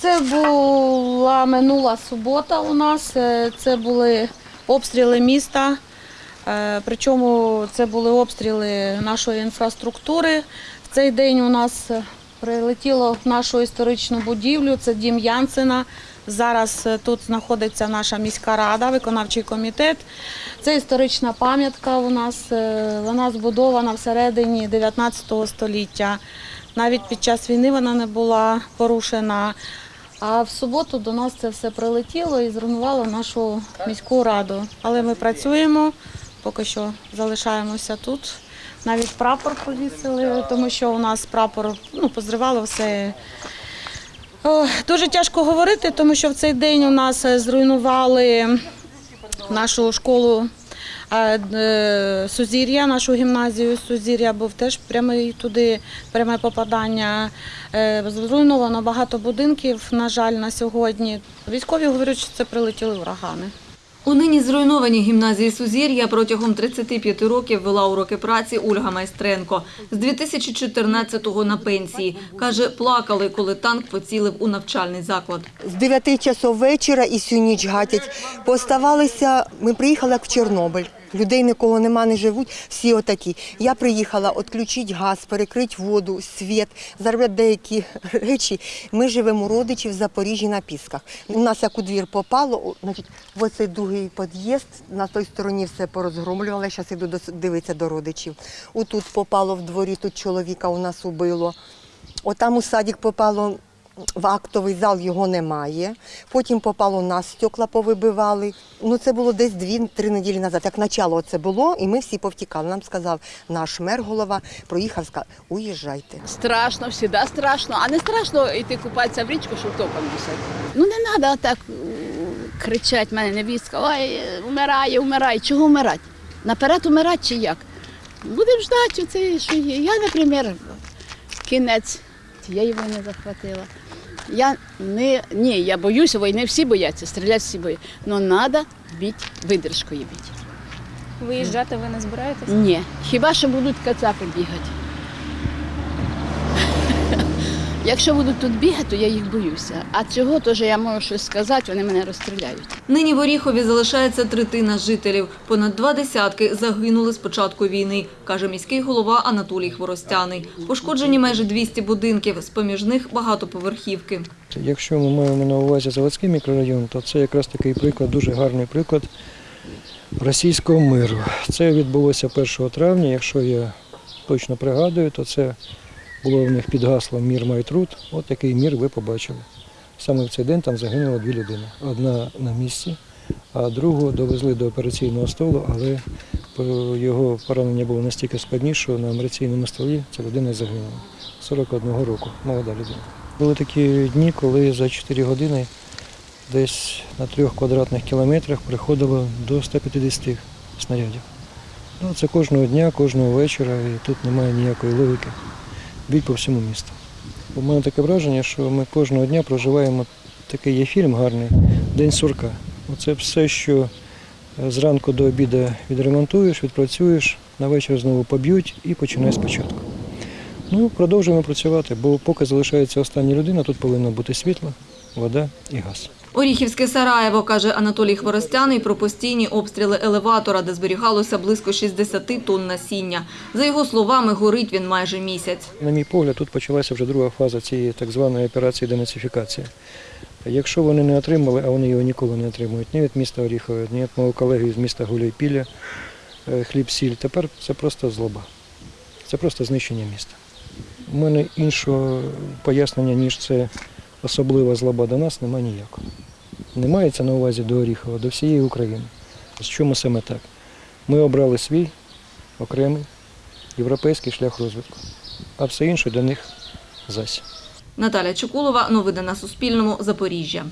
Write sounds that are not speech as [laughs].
Це була минула субота у нас. Е, Це були обстріли міста. Е, Причому це були обстріли нашої інфраструктури. В цей день у нас е, прилетіло в нашу історичну будівлю. Це дім Янсена. Зараз тут знаходиться наша міська рада, виконавчий комітет. Це історична пам'ятка у нас. Вона збудована всередині 19 століття. Навіть під час війни вона не була порушена. А в суботу до нас це все прилетіло і зруйнувало нашу міську раду. Але ми працюємо, поки що залишаємося тут. Навіть прапор повісили, тому що у нас прапор ну, позривало все. О, дуже тяжко говорити, тому що в цей день у нас зруйнували нашу школу е, е, Сузір'я, нашу гімназію Сузір'я був теж прямий туди, пряме попадання. Е, Зруйновано багато будинків, на жаль, на сьогодні. Військові говорять, що це прилетіли урагани. У нині зруйнованій гімназії Сузір'я протягом 35 років вела уроки праці Ольга Майстренко. З 2014-го на пенсії. Каже, плакали, коли танк поцілив у навчальний заклад. З 9 часов вечора і всю ніч гатять. Поставалися, ми приїхали як в Чорнобиль. Людей нікого нема, не живуть, всі отакі. Я приїхала відключити газ, перекрити воду, світ, заробити деякі [laughs] речі. Ми живемо у родичів в Запоріжжі на Пісках. У нас як у двір попало, значить, оцей другий під'їзд, на той стороні все порозгромлювали, зараз до- дивитися до родичів. Отут попало в дворі, тут чоловіка у нас убило. Отам у садик попало в актовий зал його немає. Потім попало нас, стекла повибивали. Ну це було десь дві-три неділі назад. Як начало це було, і ми всі повтікали. Нам сказав наш мер голова, проїхав, сказав, уїжджайте. Страшно, завжди страшно. А не страшно йти купатися в річку, щоб током носити. Ну не треба так кричати, мене невістка, ой, вмирає, вмирає. Чого вмирати? Наперед умирати чи як? Будемо ждати, оце, що є. Я, наприклад, кінець тієї війни захватила. Я не, ні, я боюся війни, всі бояться, стріляти всі бояться. Але треба бити видержкою бити. Виїжджати ви не збираєтесь? Ні, хіба що будуть кацапи бігати. Якщо будуть тут бігати, то я їх боюся. А цього теж я можу щось сказати, вони мене розстріляють. Нині в Оріхові залишається третина жителів. Понад два десятки загинули з початку війни, каже міський голова Анатолій Хворостяний. Пошкоджені майже 200 будинків, з-поміж них багатоповерхівки. Якщо ми маємо на увазі заводський мікрорайон, то це якраз такий приклад, дуже гарний приклад російського миру. Це відбулося 1 травня. Якщо я точно пригадую, то це було в них під гаслом Мір має труд. От такий мір ви побачили. Саме в цей день там загинуло дві людини. Одна на місці, а другу довезли до операційного столу, але його поранення було настільки складніше, що на операційному столі ця людина загинула. 41 року, молода людина. Були такі дні, коли за 4 години десь на трьох квадратних кілометрах приходило до 150 снарядів. Ну, це кожного дня, кожного вечора, і тут немає ніякої логіки. Бій по всьому місту. У мене таке враження, що ми кожного дня проживаємо такий є фільм гарний День сурка. Оце все, що е, зранку до обіду відремонтуєш, відпрацюєш, на вечір знову поб'ють і починай спочатку. Ну, продовжуємо працювати, бо поки залишається остання людина, тут повинно бути світло, вода і газ. Оріхівське Сараєво, каже Анатолій Хворостяний, про постійні обстріли елеватора, де зберігалося близько 60 тонн насіння. За його словами, горить він майже місяць. На мій погляд, тут почалася вже друга фаза цієї так званої операції денацифікації. Якщо вони не отримали, а вони його ніколи не отримують, ні від міста Оріхове, ні від мого колеги з міста Гуляйпілля, е, хліб-сіль, тепер це просто злоба. Це просто знищення міста. У мене іншого пояснення, ніж це особлива злоба до нас, немає ніякого. Не мається на увазі до Оріхова, до всієї України. З чому саме так? Ми обрали свій окремий європейський шлях розвитку, а все інше для них зась. Наталя Чекулова, новини на Суспільному, Запоріжжя.